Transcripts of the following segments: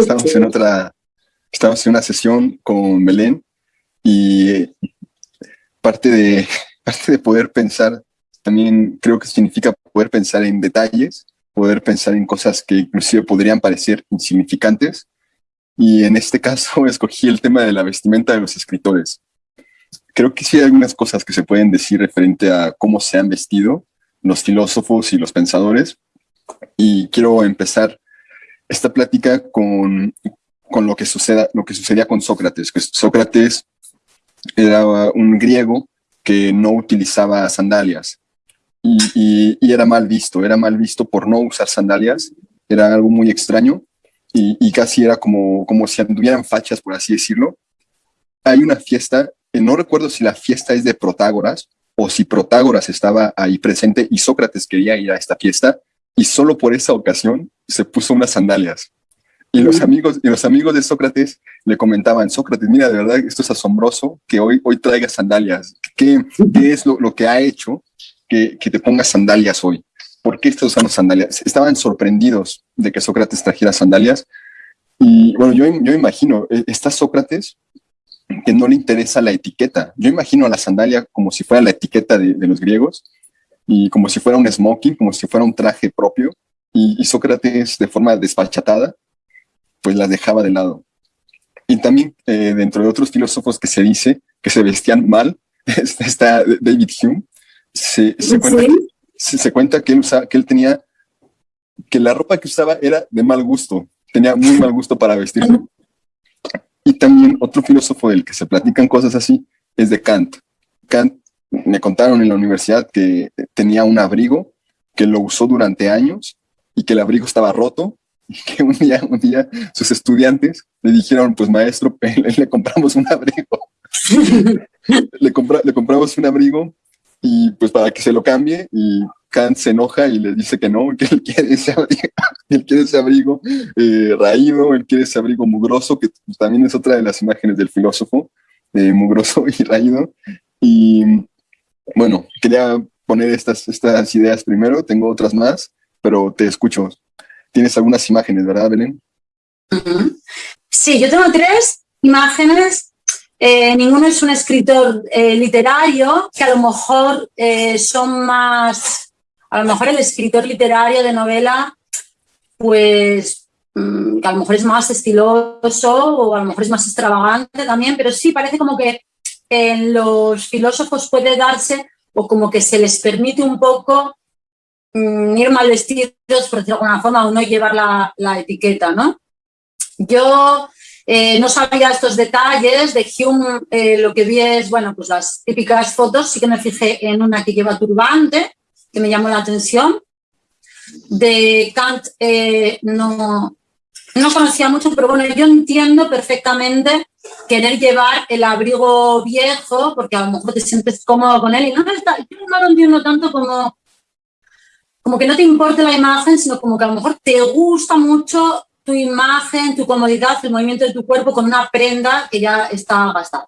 estamos en otra, estamos en una sesión con Belén y parte de, parte de poder pensar también creo que significa poder pensar en detalles, poder pensar en cosas que inclusive podrían parecer insignificantes. Y en este caso escogí el tema de la vestimenta de los escritores. Creo que sí hay algunas cosas que se pueden decir referente a cómo se han vestido los filósofos y los pensadores. Y quiero empezar esta plática con, con lo, que suceda, lo que sucedía con Sócrates. Que Sócrates era un griego que no utilizaba sandalias y, era mal visto, era mal visto por no usar sandalias, era algo muy extraño y, casi era como, como si anduvieran fachas, por así decirlo. Hay una fiesta, eh, no recuerdo si la fiesta es de Protágoras o si Protágoras estaba ahí presente y Sócrates quería ir a esta fiesta y solo por esa ocasión se puso unas sandalias. Y los amigos, y los amigos de Sócrates le comentaban, Sócrates, mira, de verdad, esto es asombroso que hoy, hoy traiga sandalias. ¿Qué, qué es lo, lo, que ha hecho que, que, te pongas sandalias hoy? ¿Por qué estás usando sandalias? Estaban sorprendidos de que Sócrates trajera sandalias. Y bueno, yo, yo imagino, eh, está Sócrates que no le interesa la etiqueta. Yo imagino a la sandalia como si fuera la etiqueta de, de los griegos y como si fuera un smoking, como si fuera un traje propio. Y, y Sócrates, de forma despachatada, pues las dejaba de lado. Y también eh, dentro de otros filósofos que se dice que se vestían mal, está David Hume, se, se, cuenta, que, se, cuenta que, él que él tenía, que la ropa que usaba era de mal gusto, tenía muy mal gusto para vestirse. Y también otro filósofo del que se platican cosas así es de Kant. Kant me contaron en la universidad que tenía un abrigo que lo usó durante años y que el abrigo estaba roto y que un día, un día sus estudiantes le dijeron, pues maestro, le, compramos un abrigo. le, compra, le compramos un abrigo y pues para que se lo cambie y Kant se enoja y le dice que no, que él quiere ese abrigo, él quiere ese abrigo eh, raído, él quiere ese abrigo mugroso, que también es otra de las imágenes del filósofo, eh, mugroso y raído. Y bueno, quería poner estas, ideas primero, tengo otras más, pero te escucho. Tienes algunas imágenes, ¿verdad, Belén? Sí, yo tengo tres imágenes. Eh, ninguno es un escritor eh, literario, que a lo mejor eh, son más... A lo mejor el escritor literario de novela, pues mm, que a lo mejor es más estiloso o a lo mejor es más extravagante también, pero sí parece como que en los filósofos puede darse o como que se les permite un poco Mm, ir mal vestidos, por decirlo de alguna forma, o no llevar la, la etiqueta, ¿no? Yo eh, no sabía estos detalles, de Hume eh, lo que vi es, bueno, pues las típicas fotos, sí que me fijé en una que lleva turbante, que me llamó la atención. De Kant eh, no, no conocía mucho, pero bueno, yo entiendo perfectamente querer llevar el abrigo viejo, porque a lo mejor te sientes cómodo con él, y no, está, yo no lo entiendo tanto como como que no te importa la imagen, sino como que a lo mejor te gusta mucho tu imagen, tu comodidad, el movimiento de tu cuerpo con una prenda que ya está gastada.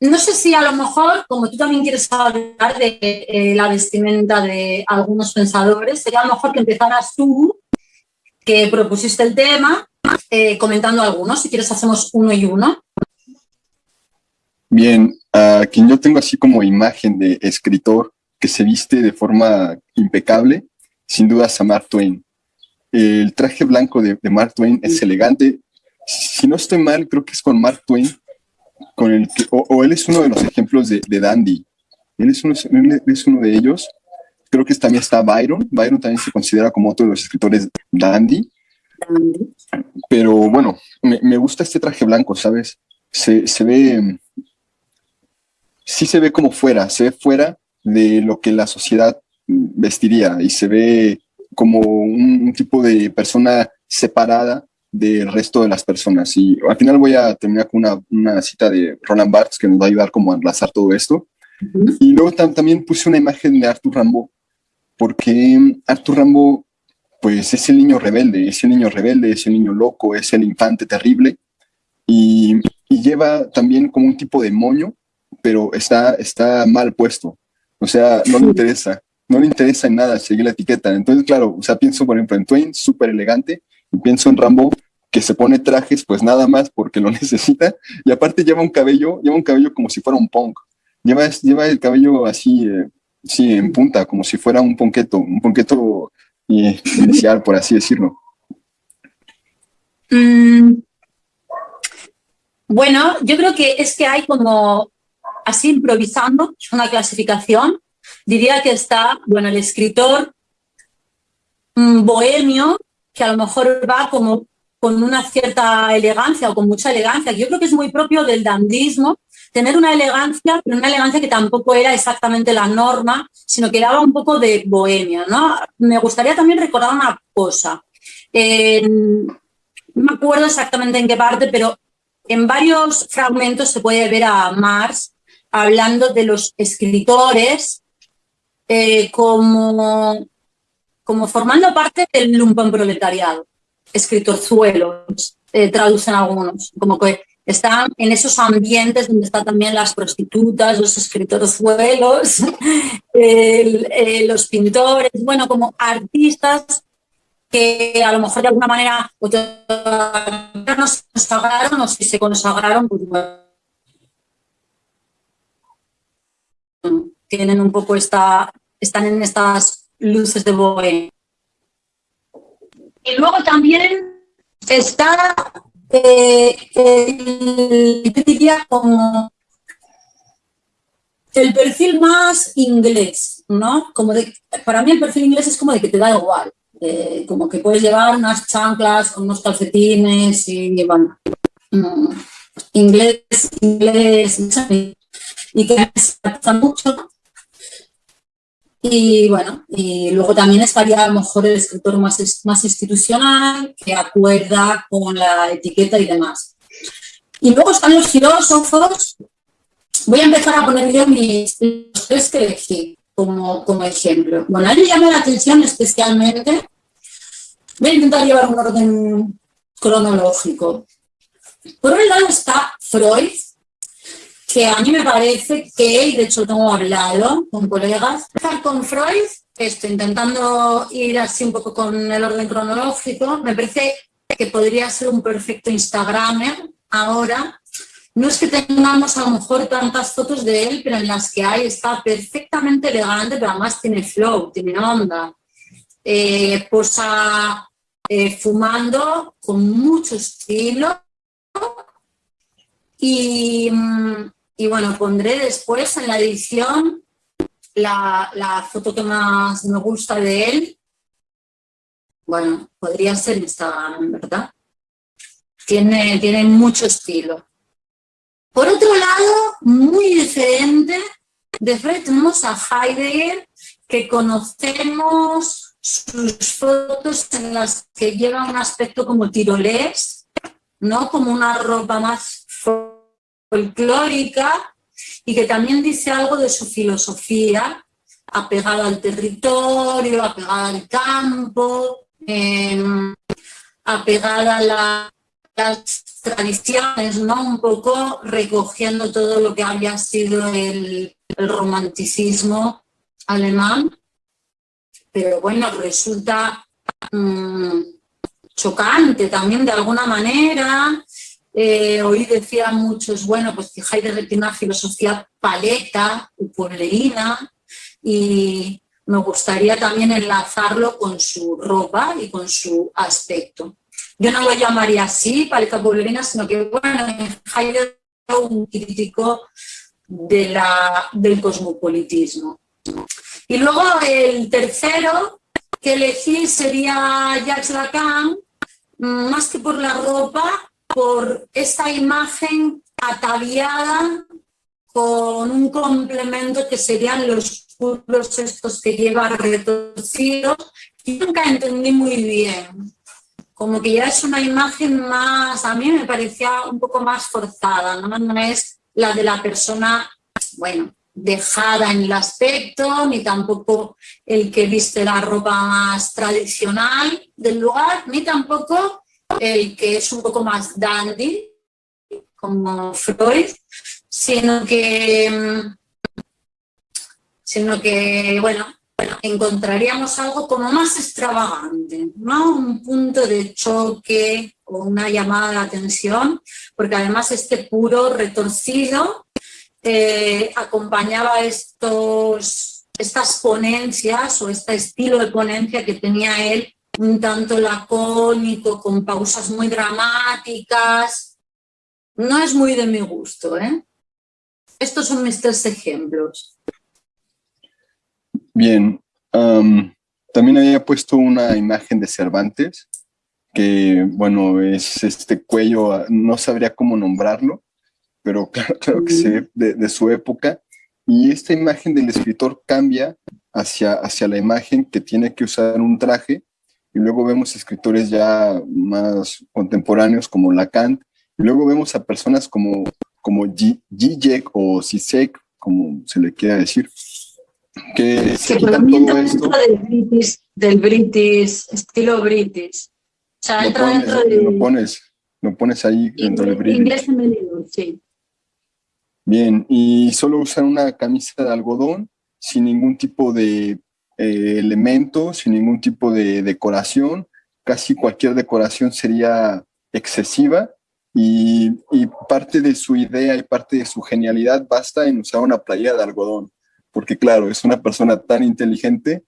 no sé si a lo mejor, como tú también quieres hablar de eh, la vestimenta de algunos pensadores, sería a lo mejor que empezaras tú, que propusiste el tema, eh, comentando algunos. Si quieres hacemos uno y uno. Bien, a quien yo tengo así como imagen de escritor que se viste de forma impecable, sin duda es a Mark Twain. El traje blanco de, Mark Twain es elegante. Si no estoy mal, creo que es con Mark Twain, con el o, él es uno de los ejemplos de, Dandy. Él es, uno, es uno de ellos. Creo que también está Byron. Byron también se considera como otro de los escritores dandy. Pero bueno, me, gusta este traje blanco, ¿sabes? Se, se ve, sí se ve como fuera, se ve fuera de lo que la sociedad vestiría y se ve como un, tipo de persona separada del resto de las personas. Y al final voy a terminar con una, una cita de Roland Barthes que nos va a ayudar como a enlazar todo esto. Y luego también puse una imagen de Arthur Rambo, porque Arthur Rambo pues es el niño rebelde, es el niño rebelde, es el niño loco, es el infante terrible, y, y lleva también como un tipo de moño, pero está, está mal puesto. O sea, no le interesa, no le interesa en nada seguir la etiqueta. Entonces, claro, o sea, pienso, por ejemplo, en Twain, súper elegante, Y pienso en Rambo, que se pone trajes pues nada más porque lo necesita, y aparte lleva un cabello, lleva un cabello como si fuera un punk. Lleva, lleva el cabello así, eh, sí, en punta, como si fuera un ponqueto, un ponqueto eh, inicial, por así decirlo. Mm. Bueno, yo creo que es que hay como, así improvisando, una clasificación, diría que está, bueno, el escritor mm, bohemio, que a lo mejor va como con una cierta elegancia o con mucha elegancia, yo creo que es muy propio del dandismo, tener una elegancia, pero una elegancia que tampoco era exactamente la norma, sino que daba un poco de bohemia, ¿no? Me gustaría también recordar una cosa. no me acuerdo exactamente en qué parte, pero en varios fragmentos se puede ver a Marx hablando de los escritores eh, como, como formando parte del lumpenproletariado. Escritorzuelos, eh, traducen algunos, como que están en esos ambientes donde están también las prostitutas, los escritorzuelos, eh, los pintores, bueno, como artistas que a lo mejor de alguna manera no se consagraron o si se consagraron, pues tienen un poco esta, están en estas luces de Boe. Y luego también está, eh, el, diría como el perfil más inglés, ¿no? Como de, para mí el perfil inglés es como de que te da igual. Eh, como que puedes llevar unas chanclas con unos calcetines y bueno, mm, inglés, inglés, y que me gusta mucho. Y bueno, y luego también estaría mejor el escritor más, más institucional, que acuerda con la etiqueta y demás. Y luego están los filósofos. Voy a empezar a poner yo mis tres que elegí como, como ejemplo. Bueno, a mí me llama la atención especialmente Voy a intentar llevar un orden cronológico. Por un lado está Freud, que a mí me parece que, y de hecho tengo hablado con colegas, con Freud, estoy intentando ir así un poco con el orden cronológico, me parece que podría ser un perfecto Instagramer ahora. No es que tengamos a lo mejor tantas fotos de él, pero en las que hay está perfectamente elegante, pero además tiene flow, tiene onda. Eh, posa eh, fumando con mucho estilo. Y, mm, y, bueno, pondré después en la edición la, la, foto que más me gusta de él. Bueno, podría ser Instagram, ¿verdad? Tiene, tiene mucho estilo. Por otro lado, muy diferente, de frente tenemos a Heidegger, que conocemos sus fotos en las que lleva un aspecto como tirolés, ¿no? Como una ropa más folclórica y que también dice algo de su filosofía, apegada al territorio, apegada al campo, em, apegada a las tradiciones, ¿no? Un poco recogiendo todo lo que había sido el romanticismo alemán pero bueno, resulta mm, chocante también de alguna manera. Eh, hoy decían muchos, bueno, pues que Heidegger tiene una filosofía paleta, pueblerina, y me gustaría también enlazarlo con su ropa y con su aspecto. Yo no lo llamaría así, paleta pueblerina, sino que, bueno, Heidegger es un crítico del cosmopolitismo. Y luego el tercero que elegí sería Jacques Lacan, más que por la ropa, por esta imagen ataviada con un complemento que serían los curros estos que lleva retorcidos, y nunca entendí muy bien. Como que ya es una imagen más, a mí me parecía un poco más forzada, no es la de la persona, bueno, dejada en el aspecto, ni tampoco el que viste la ropa más tradicional del lugar, ni tampoco el que es un poco más dandy, como Freud, sino que, sino que bueno, encontraríamos algo como más extravagante, ¿no? Un punto de choque o una llamada de atención, porque además este puro retorcido eh, acompañaba estos, estas ponencias o este estilo de ponencia que tenía él un tanto lacónico, con pausas muy dramáticas. No es muy de mi gusto, ¿eh? Estos son mis tres ejemplos. Bien, también había puesto una imagen de Cervantes, que bueno, es este cuello, no sabría cómo nombrarlo, pero claro, que se de, de, su época. Y esta imagen del escritor cambia hacia, hacia la imagen que tiene que usar un traje, y luego vemos escritores ya más contemporáneos como Lacan, y luego vemos a personas como, como Zizek o Zizek, como se le quiera decir, que se quitan todo esto. Del British, del British, estilo British. O sea, lo, pones, dentro de... lo, pones, lo pones ahí dentro del British. Inglés femenino, sí. Bien, y solo usan una camisa de algodón sin ningún tipo de eh, elemento, sin ningún tipo de decoración. Casi cualquier decoración sería excesiva y, parte de su idea y parte de su genialidad basta en usar una playa de algodón porque claro, es una persona tan inteligente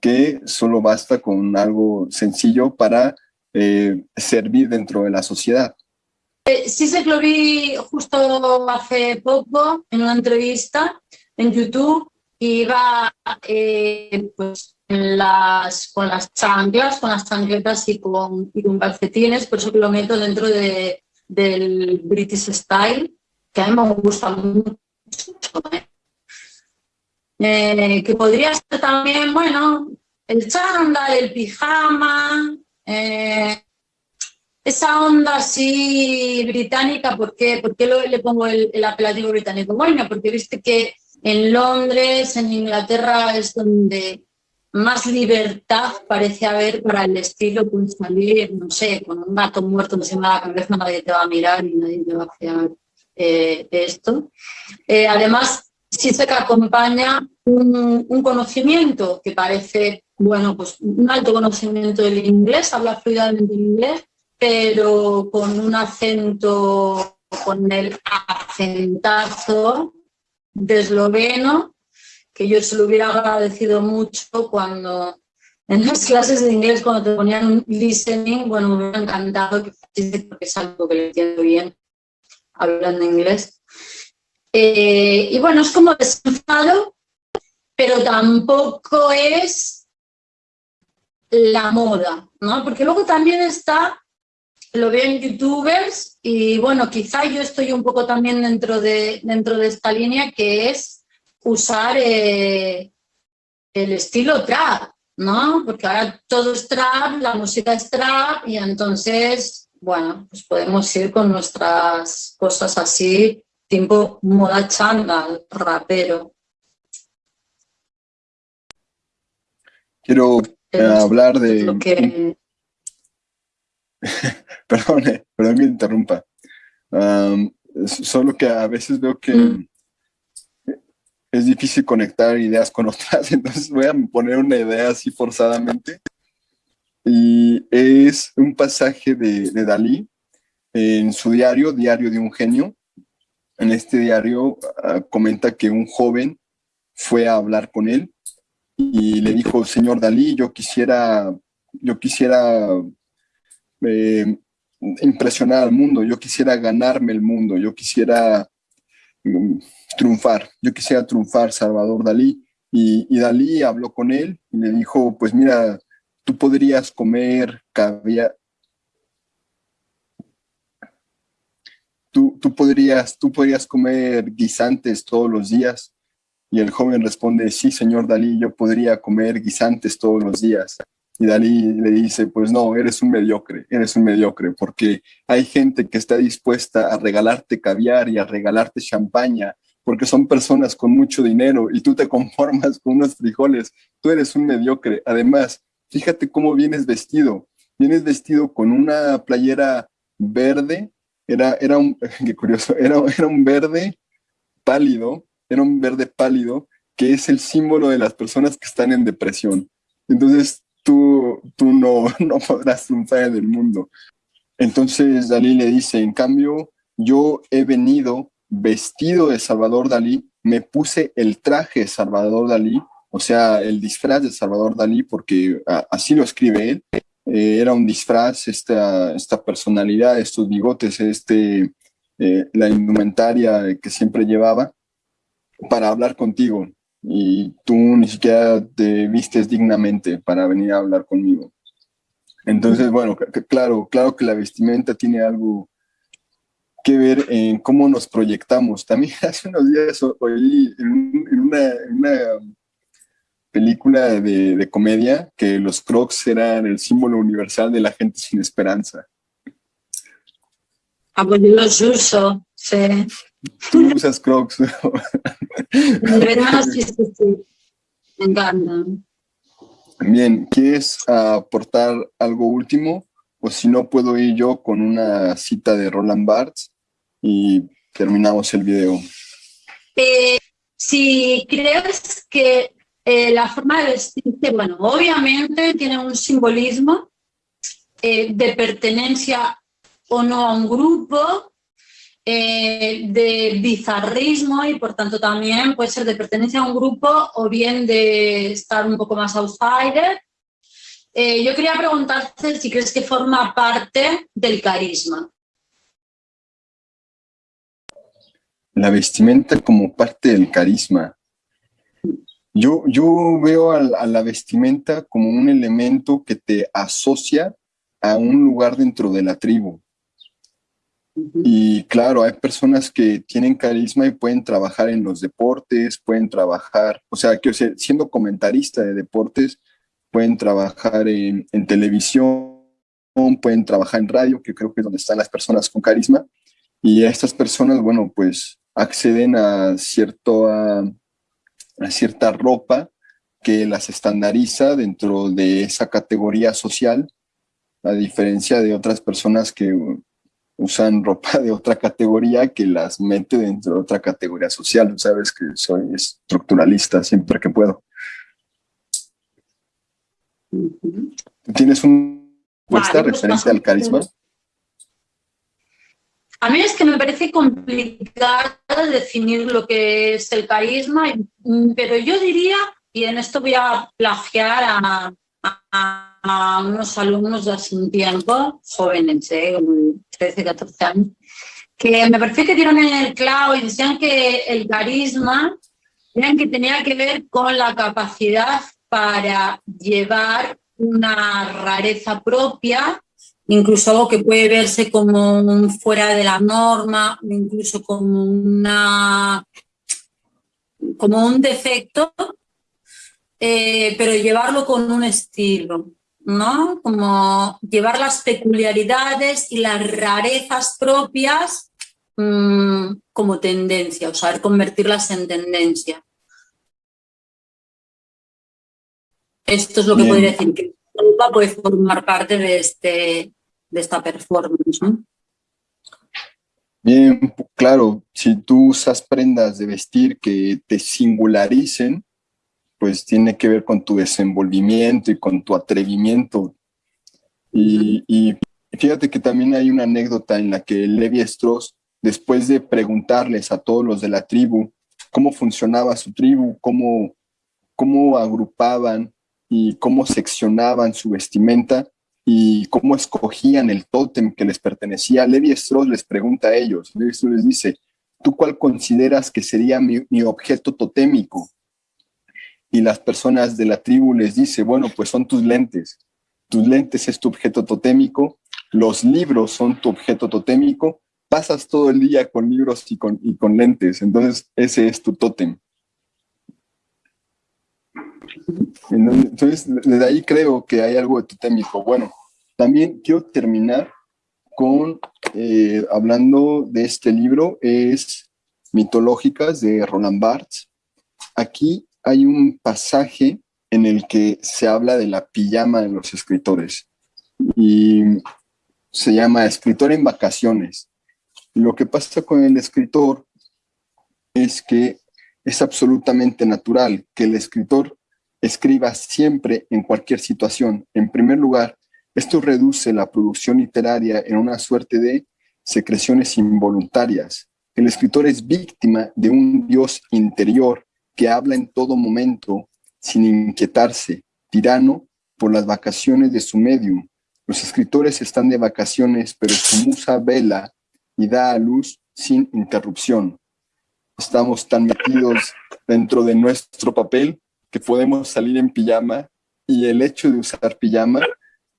que solo basta con algo sencillo para eh, servir dentro de la sociedad. Eh, sí sé que lo vi justo hace poco en una entrevista en YouTube iba eh, pues, con las chanclas, con las chancletas y con, y con calcetines, por eso lo meto dentro de, del British Style, que a mí me gusta mucho. ¿eh? Eh, que podría ser también, bueno, el chándal, el pijama, esa onda así británica, ¿por qué, ¿Por qué le pongo el, apelativo británico? Bueno, porque viste que en Londres, en Inglaterra, es donde más libertad parece haber para el estilo, pues salir, no sé, con un gato muerto encima de la cabeza, nadie te va a mirar y nadie te va a hacer eh, esto. además, sí se que acompaña un, conocimiento que parece, bueno, pues un alto conocimiento del inglés, habla fluidamente inglés, pero con un acento, con el acentazo de esloveno, que yo se lo hubiera agradecido mucho cuando en las clases de inglés, cuando te ponían listening, bueno, me hubiera encantado que porque es algo que le entiendo bien hablando inglés. Eh, y bueno, es como desenfado, pero tampoco es la moda, ¿no? Porque luego también está, lo veo en youtubers y bueno, quizá yo estoy un poco también dentro de, dentro de esta línea que es usar eh, el estilo trap, ¿no? Porque ahora todo es trap, la música es trap y entonces, bueno, pues podemos ir con nuestras cosas así tiempo moda changa, rapero. Quiero eh, hablar de... perdón, eh, perdón que interrumpa. solo que a veces veo que mm. es difícil conectar ideas con otras, entonces voy a poner una idea así forzadamente. Y es un pasaje de, de Dalí en su diario, Diario de un Genio, en este diario ah, comenta que un joven fue a hablar con él y le dijo, señor Dalí, yo quisiera, yo quisiera eh, impresionar al mundo, yo quisiera ganarme el mundo, yo quisiera mm, triunfar, yo quisiera triunfar, Salvador Dalí. Y, y, Dalí habló con él y le dijo, pues mira, tú podrías comer caviar, tú, podrías, tú podrías comer guisantes todos los días. Y el joven responde, sí, señor Dalí, yo podría comer guisantes todos los días. Y Dalí le dice, pues no, eres un mediocre, eres un mediocre, porque hay gente que está dispuesta a regalarte caviar y a regalarte champaña, porque son personas con mucho dinero y tú te conformas con unos frijoles, tú eres un mediocre. Además, fíjate cómo vienes vestido, vienes vestido con una playera verde era, era un, qué curioso, era, era un verde pálido, era un verde pálido que es el símbolo de las personas que están en depresión. Entonces, tú, tú no, no podrás triunfar en el mundo. Entonces, Dalí le dice, en cambio, yo he venido vestido de Salvador Dalí, me puse el traje de Salvador Dalí, o sea, el disfraz de Salvador Dalí, porque así lo escribe él, eh, era un disfraz, esta, esta personalidad, estos bigotes, este, eh, la indumentaria que siempre llevaba, para hablar contigo. Y tú ni siquiera te vistes dignamente para venir a hablar conmigo. Entonces, bueno, claro, claro que la vestimenta tiene algo que ver en cómo nos proyectamos. También hace unos días oí en, una, película de, comedia que los crocs eran el símbolo universal de la gente sin esperanza. Ah, pues yo los uso, sí. Tú usas crocs. sí, sí, sí. Me encantan. Bien, ¿quieres aportar algo último? O si no, puedo ir yo con una cita de Roland Barthes y terminamos el video. Eh, si crees que eh, la forma de vestirse, bueno, obviamente tiene un simbolismo eh, de pertenencia o no a un grupo, de bizarrismo y por tanto también puede ser de pertenencia a un grupo o bien de estar un poco más outsider. yo quería preguntarte si crees que forma parte del carisma. la vestimenta como parte del carisma. Yo, yo veo a, la vestimenta como un elemento que te asocia a un lugar dentro de la tribu. Y claro, hay personas que tienen carisma y pueden trabajar en los deportes, pueden trabajar, o sea, que siendo comentarista de deportes, pueden trabajar en, en televisión, pueden trabajar en radio, que creo que es donde están las personas con carisma. Y estas personas, bueno, pues acceden a, cierto, a, cierta ropa que las estandariza dentro de esa categoría social, a diferencia de otras personas que usan ropa de otra categoría que las mete dentro de otra categoría social. Sabes que soy estructuralista siempre que puedo. ¿Tienes una respuesta referente al carisma? A mí es que me parece complicado definir lo que es el carisma, pero yo diría, y en esto voy a plagiar a, unos alumnos de hace un tiempo, jóvenes, ¿eh? 13, 14 años, que me parece que dieron en el clavo y decían que el carisma que tenía que ver con la capacidad para llevar una rareza propia incluso algo que puede verse como fuera de la norma, incluso como, una, como un defecto, eh, pero llevarlo con un estilo, ¿no? Como llevar las peculiaridades y las rarezas propias mm, como tendencia, o saber convertirlas en tendencia. Esto es lo que podría decir, que puede formar parte de este, de esta performance. Bien, claro, si tú usas prendas de vestir que te singularicen, pues tiene que ver con tu desenvolvimiento y con tu atrevimiento. Y, fíjate que también hay una anécdota en la que Levi Strauss, después de preguntarles a todos los de la tribu cómo funcionaba su tribu, cómo, cómo agrupaban y cómo seccionaban su vestimenta, y cómo escogían el tótem que les pertenecía. Levi Strauss les pregunta a ellos, Levi Strauss les dice, ¿tú cuál consideras que sería mi, objeto totémico? Y las personas de la tribu les dice, bueno, pues son tus lentes. Tus lentes es tu objeto totémico, los libros son tu objeto totémico, pasas todo el día con libros y con, y con lentes, entonces ese es tu tótem. Entonces, desde ahí creo que hay algo de totémico. Bueno, también quiero terminar con, eh, hablando de este libro, es Mitológicas de Roland Barthes. Aquí hay un pasaje en el que se habla de la pijama de los escritores y se llama Escritor en vacaciones. Lo que pasa con el escritor es que Es absolutamente natural que el escritor escriba siempre en cualquier situación. En primer lugar, esto reduce la producción literaria en una suerte de secreciones involuntarias. El escritor es víctima de un Dios interior que habla en todo momento, sin inquietarse, tirano por las vacaciones de su medium. Los escritores están de vacaciones, pero su musa vela y da a luz sin interrupción. Estamos tan metidos dentro de nuestro papel que podemos salir en pijama y el hecho de usar pijama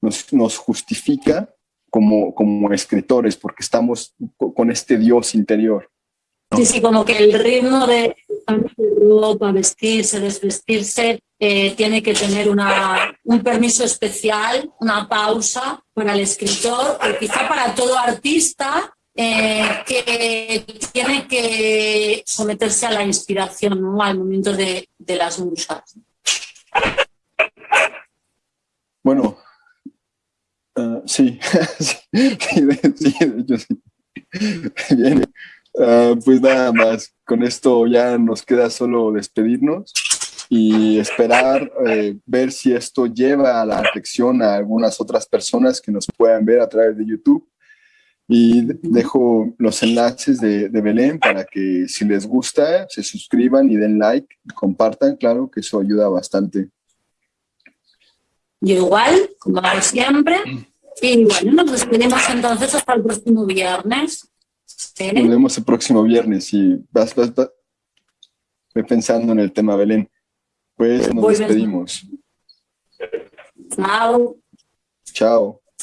nos, nos justifica como, como escritores porque estamos con este Dios interior. Sí, sí, como que el ritmo de ropa, vestirse, desvestirse, eh, tiene que tener una, un permiso especial, una pausa para el escritor, quizá para todo artista eh, que tiene que someterse a la inspiración, al momento de, de las musas. Bueno, uh, sí, sí, sí, de hecho sí. Uh, pues nada más, con esto ya nos queda solo despedirnos y esperar eh, ver si esto lleva a la reflexión a algunas otras personas que nos puedan ver a través de YouTube y dejo los enlaces de, de, Belén para que si les gusta, se suscriban y den like, compartan, claro que eso ayuda bastante. Yo igual, como siempre. Y bueno, nos despedimos entonces hasta el próximo viernes. ¿Sí? Nos vemos el próximo viernes y vas, vas, vas. Voy pensando en el tema, Belén. Pues nos Voy despedimos. Chao. Chao.